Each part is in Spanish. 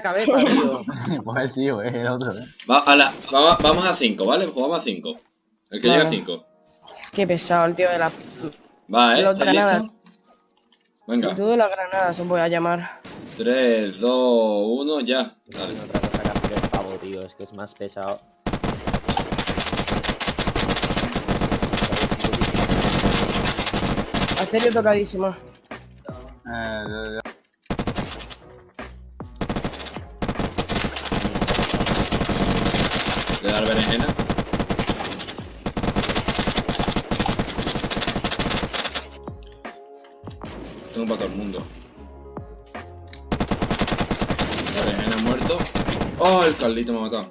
la cabeza, tío. pues tío, es el otro, eh. Va, a la, vamos, vamos a 5, ¿vale? Jugamos a 5. El que Vale. llega a 5. Qué pesado el tío de la. Va, ¿eh? Los ¿Estáis granadas. Venga. Tío de las granadas os voy a llamar. 3, 2, 1, ya. Dale. Tiene otra cosa que hacer el pavo, tío. Es que es más pesado. A serio tocadísimo. Eh. Le dar berenjena. Tengo para todo el mundo. Berenjena muerto. ¡Oh! El Carlito me ha matado.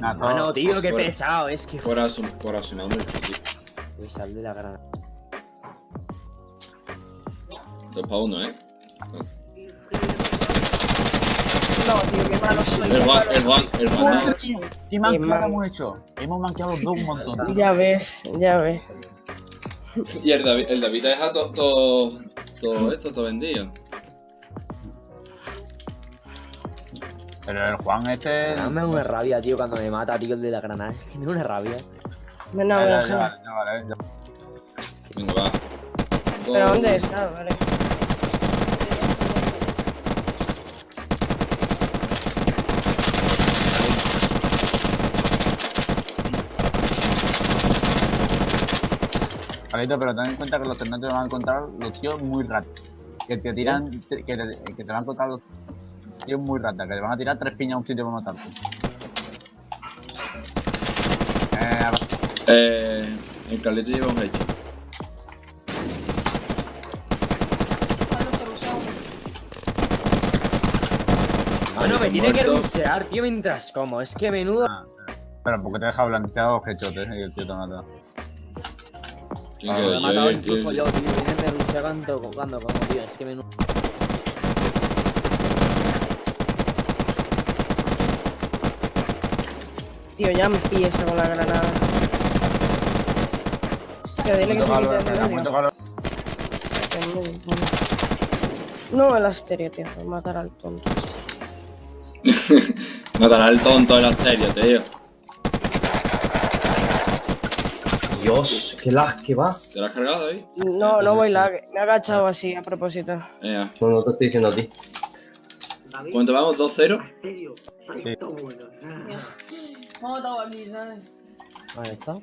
Todo- Mano, tío, qué fuera. pesado. Es que. Por asumir mucho, tío. Uy, sal de la granada. 2 para 1, ¿eh? No, tío, qué malo soy. El malo el Juan, el no. ¿Qué manqueado hemos hecho? Hemos manqueado dos un montón. Ya ves, ya ves. Y el David, el David deja todo, todo, todo esto, todo vendido. Pero el Juan este... Dame una rabia, tío, cuando me mata, tío, el de la granada. Es que me da una rabia. Ven a Ya, ver, ya, Ángel. ya, ya, vale, ya. Venga, va. ¿Pero dónde está? Vale. Carlito, pero ten en cuenta que los ternetos te van a encontrar los tíos muy ratos. Que te tiran, que te, que te van a encontrar los tíos muy ratas, que te van a tirar tres piñas a un sitio para matarte. Eh, Eh, el Carlito lleva un hecho. Mano, me tiene que rusear, tío, mientras como. Es que menudo. ah, Espera, porque te he dejado blanqueado hechotes y el tío te mata. Me he Yo, matado yo, incluso yo. yo, tío. Viene me cuando como, tío. Es que menudo. Tío, ya empieza con la granada. Tío, dile que se quite. Que muy bueno. No, el asterio, tío. Matar al tonto. Matará al tonto del asterio, tío. Dios, qué lag que va. ¿Te lo has cargado, David? No, no voy lag. Me he agachado así a propósito. Venga. No, no te estoy diciendo a ti. ¿Cuánto vamos? ¿2-0? Vamos a aquí, ¿sabes? Ahí está.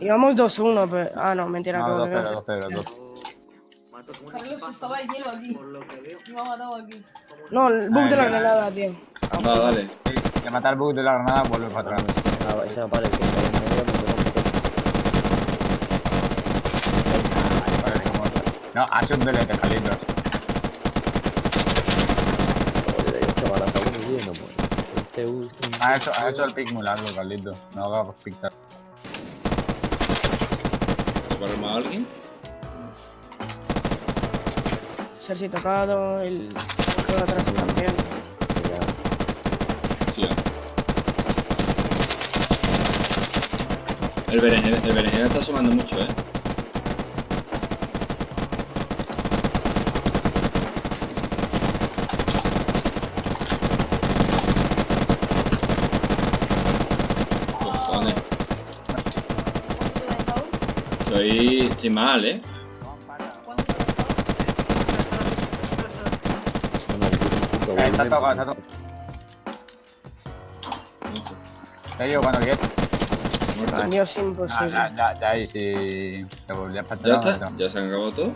Íbamos 2-1, pero. Ah, no, mentira, No, como que 2-0, no. 2-0, 2 Carlos estaba el hielo aquí. Me ha matado aquí. No, el bug de la granada, tío. Va, dale. De matar el bug de la granada, vuelve para atrás. Para el que está en medio, me tocó, me tocó. Vale, No, hace un delete, Carlitos. Joder, doy ocho balas a uno, tío, y no muere. Este U, este. Ha hecho, ha hecho el pick muy largo, Carlitos. No hagas pictar. ¿Se para más a alguien? Sergi tocado, el. el de atrás también. Ya. Sí. El berenjena, el berenjena está sumando mucho, eh. Estoy, mal, eh. Eh, está tocado, está tocado. Te digo cuando quieras. Muerto. Adiós, Ah, imposible. ya, ya, ya, y si te volvías para Ya está, ya se han acabado todo.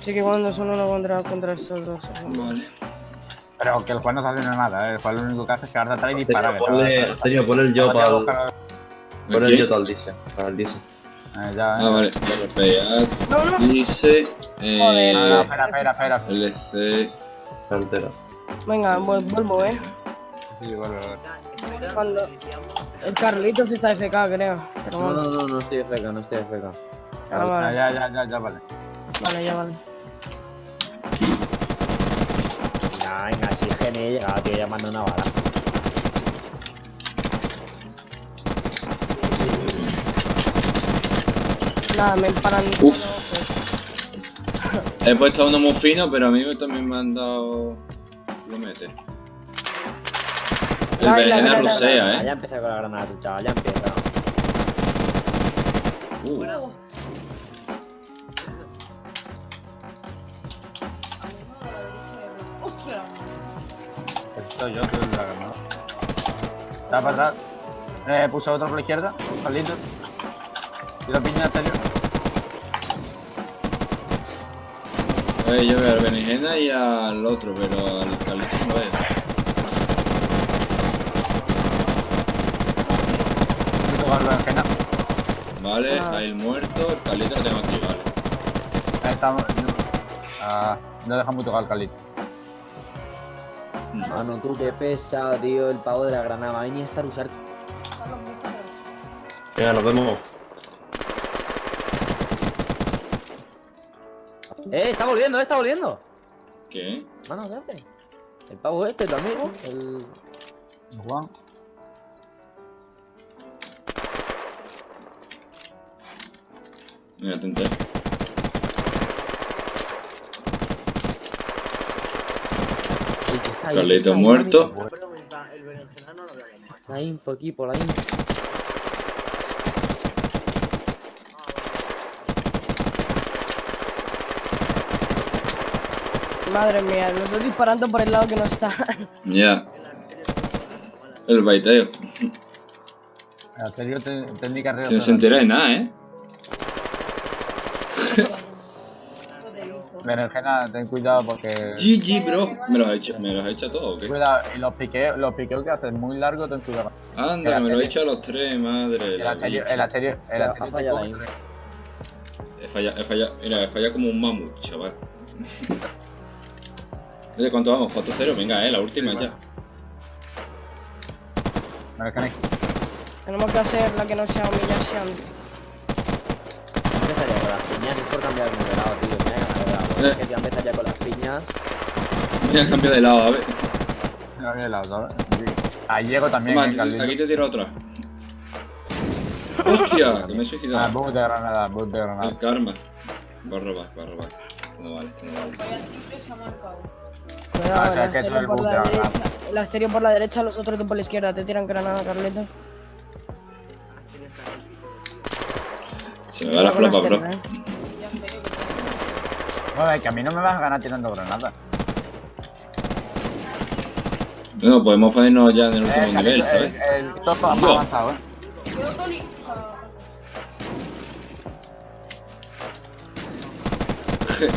Sí que cuando son uno contra, contra estos dos. Vale. Pero que el juego no está haciendo nada, ¿eh? el juego lo único que hace es quedarte atrás y disparar. Tenía ponle, el yo para el, poner el yo. Para el dice. Eh, ya, Ah, eh. vale. RPA No, no. dice. Joder. No, no, Eh, espera, espera, espera. LC. Entera. Venga, vuel- vuelvo, eh. Sí, vuelve, vuelve. Cuando. El Carlitos está FK, creo. Pero No, no, no, no estoy FK, no estoy FK. ah, Ah, vale. ya, ya, ya, ya, vale. Vale, ya vale. Venga, venga, si es que ni he llegado, tío, llamando una bala. Nada, me paran. Uf. He puesto a uno muy fino, pero a mí también me han dado... Lo mete. El berenjena rusea, eh. Ya empieza con las granadas, chaval, ya empieza. Uh. Estoy yo, tú la granada. Está para atrás. Eh, puse otro por la izquierda. Carlito. Y la piña exterior. eh, yo veo al berenjena y al otro, pero al Carlitos no veo. Vale, Ah. ahí el muerto, el Carlito lo tengo aquí, vale. Ahí estamos. Ah, no dejamos tocar al Carlito. Mano, tú qué pesa, tío, el pavo de la granada. Va a venir a estar usar. Venga, nos vemos. ¡Eh! ¡Está volviendo, eh! ¡Está volviendo! ¿Qué? Mano, ¿qué hace? El pavo este, tu amigo. El. Juan. Mira, tenté. Carlito muerto. La info, equipo, la info. Madre mía, los estoy disparando por el lado que no está. Ya. El baiteo. Te- técnica arriba. No se entera de nada, eh. He. Berenjena, ten cuidado porque. GG, bro. ¿Me los has hecho, me los has hecho a todos o qué? Cuidado, y los piqueos, los piqueos que hacen muy largos, ten cuidado. Anda, me lo he hecho a los tres, madre. El bicha. el asterio, el asterio. fallado la info. He fallado, he fallado. Mira, he fallado como un mamut, chaval. Oye, ¿cuánto vamos? 4-0, venga, eh, la última ya. Berenjena, Tenemos que hacer la que no sea humillación. Empezaría con las piñas, es por cambiar de lado, tío. Mira que me ha Eh. Es que ya empezaría con las piñas. Voy a cambiar de lado, a ver. no había lado, ¿sabes? Ahí llego también, Toma, eh, Carlito. aquí te tiro otra. ¡Hostia! Que me he Ah, suicidado. boom de granada, boom de granada. El karma. Va a robar, va a robar. Cuidado, el por la derecha. El asterio por la derecha, los otros dos por la izquierda. Te tiran granada, Carlito. Se me va la flopa, bro. ¿eh? Bueno, es que a mí no me vas a ganar tirando granadas. No, podemos ponernos ya en el último Eh, nivel, ¿sabes? El, el top más Yo. avanzado, eh.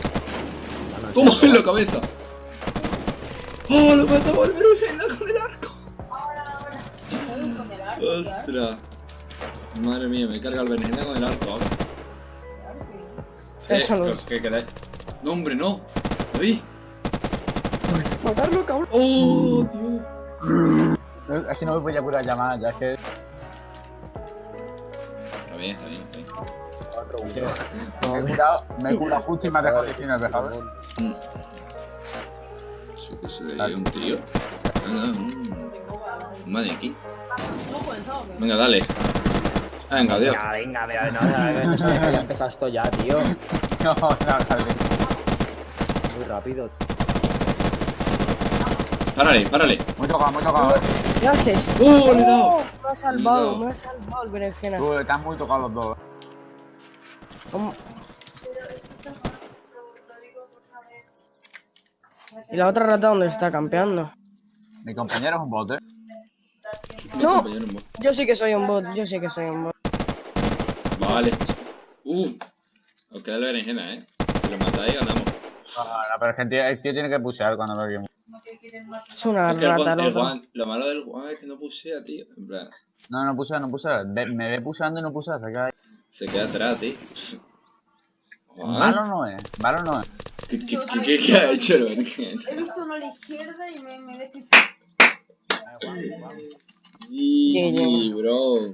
Quedó Tony. O sea, Mano, ¡Toma sí, en la cabeza! ¡Oh, lo mataba el berenjena con el arco! joder, con el arco, claro. ¡Ostras! Madre mía, me carga el berenjena con el arco ahora. Eso no ¿qué- es. ¿Qué quedáis? No, hombre, no. ¿David? Matarlo, cabrón. ¡Oh, Dios! Es que no me voy a curar llamadas, ya es que. Está bien. Me he curado, me he justo y me ha dejado 19, ¿sabes? Mm. Eso que se veía un tío. Venga, mm, un maniquí. ¿Hemos comenzado o qué? Venga, dale. Venga, adiós. Venga, venga, venga, no, sabes ya empezado esto ya, tío. No, no, Carlito. Muy rápido. Párale, párale. Muy tocado, muy tocado, eh. ¿Qué haces? ¡Oh, le he! Me ha salvado, Le me ha salvado el berenjena. Tú, están muy tocados los dos. ¿Cómo? ¿Y la otra rata dónde está campeando? Mi compañero es un bot, eh. No. Yo sí que soy un bot, yo sí que soy un bot. Vale. Uh. Os queda la berenjena, eh. Si lo matáis, ganamos. No, no, pero es que el tío, el tío tiene que pusear cuando ve que. Es una Es que el rata Juan. Juan- lo malo del Juan es que no pusea, tío. En plan, No, no pusea, no pusea. Me ve puseando y no pusea, se queda ahí. Se queda atrás, tío. Malo no es, malo no es. ¿qué, qué, qué, qué- qué ha hecho el berenjena? He visto uno a la izquierda y me, me he despistado. GG, bro.